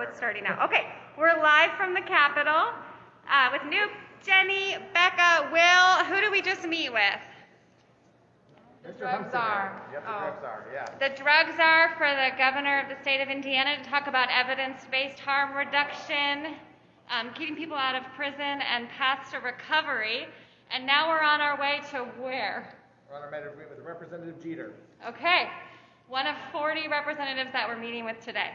Oh, it's starting now. Okay, we're live from the Capitol uh, with Newt, Jenny, Becca, Will. Who do we just meet with? The drug czar. The Oh. yeah. The for the governor of the state of Indiana to talk about evidence-based harm reduction, um, keeping people out of prison, and paths to recovery. And now we're on our way to where? We're on our way with Representative Jeter. Okay, one of 40 representatives that we're meeting with today.